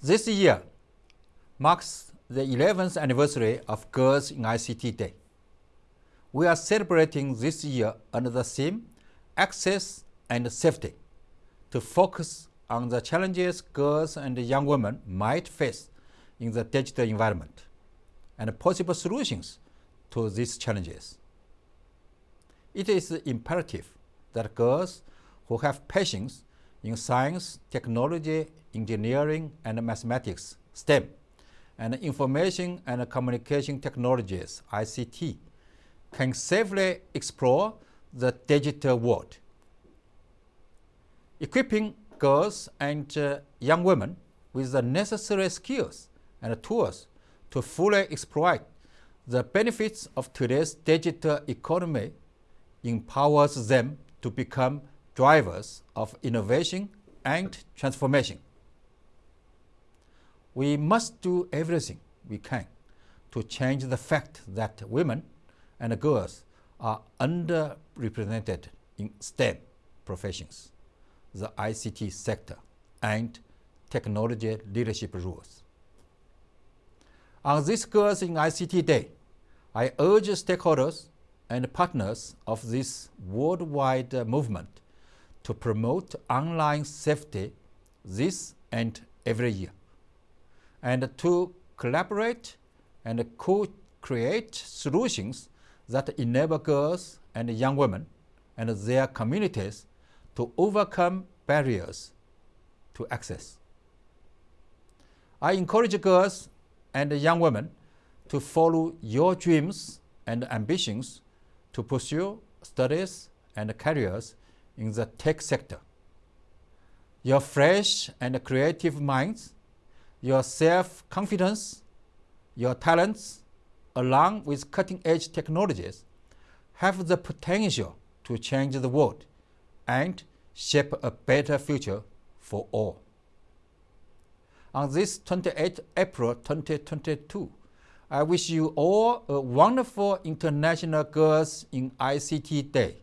This year marks the 11th anniversary of Girls in ICT Day. We are celebrating this year under the theme Access and Safety to focus on the challenges girls and young women might face in the digital environment and possible solutions to these challenges. It is imperative that girls who have passions in science, technology, engineering, and mathematics, STEM, and information and communication technologies, ICT, can safely explore the digital world. Equipping girls and uh, young women with the necessary skills and tools to fully exploit the benefits of today's digital economy empowers them to become drivers of innovation and transformation. We must do everything we can to change the fact that women and girls are underrepresented in STEM professions, the ICT sector, and technology leadership roles. On this Girls in ICT Day, I urge stakeholders and partners of this worldwide movement to promote online safety this and every year, and to collaborate and co-create solutions that enable girls and young women and their communities to overcome barriers to access. I encourage girls and young women to follow your dreams and ambitions to pursue studies and careers in the tech sector. Your fresh and creative minds, your self-confidence, your talents, along with cutting-edge technologies, have the potential to change the world and shape a better future for all. On this 28 April 2022, I wish you all a wonderful International Girls in ICT Day.